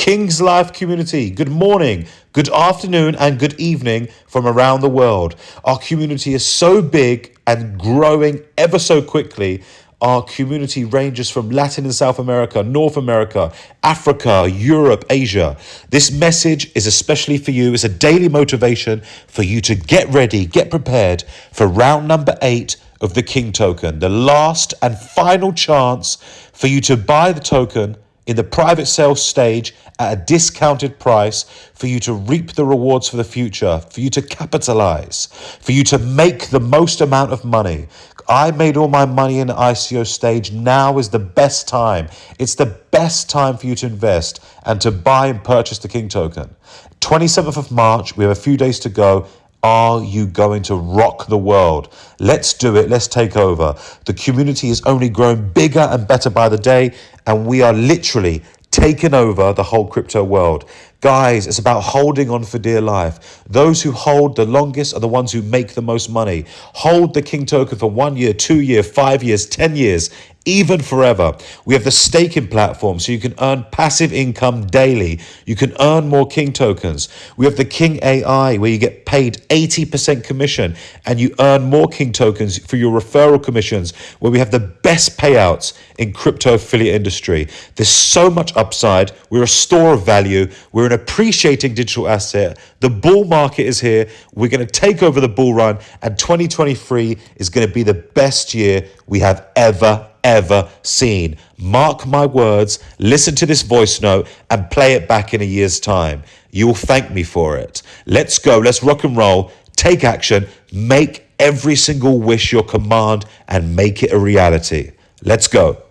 King's Life community, good morning, good afternoon, and good evening from around the world. Our community is so big and growing ever so quickly. Our community ranges from Latin and South America, North America, Africa, Europe, Asia. This message is especially for you. It's a daily motivation for you to get ready, get prepared for round number eight of the King token, the last and final chance for you to buy the token in the private sales stage at a discounted price for you to reap the rewards for the future, for you to capitalize, for you to make the most amount of money. I made all my money in the ICO stage. Now is the best time. It's the best time for you to invest and to buy and purchase the King token. 27th of March, we have a few days to go. Are you going to rock the world? Let's do it. Let's take over. The community is only growing bigger and better by the day, and we are literally taking over the whole crypto world. Guys, it's about holding on for dear life. Those who hold the longest are the ones who make the most money. Hold the King token for one year, two year, five years, 10 years even forever. We have the staking platform so you can earn passive income daily. You can earn more King tokens. We have the King AI where you get paid 80% commission and you earn more King tokens for your referral commissions where we have the best payouts in crypto affiliate industry. There's so much upside. We're a store of value. We're an appreciating digital asset. The bull market is here. We're going to take over the bull run and 2023 is going to be the best year we have ever ever seen. Mark my words, listen to this voice note and play it back in a year's time. You will thank me for it. Let's go, let's rock and roll, take action, make every single wish your command and make it a reality. Let's go.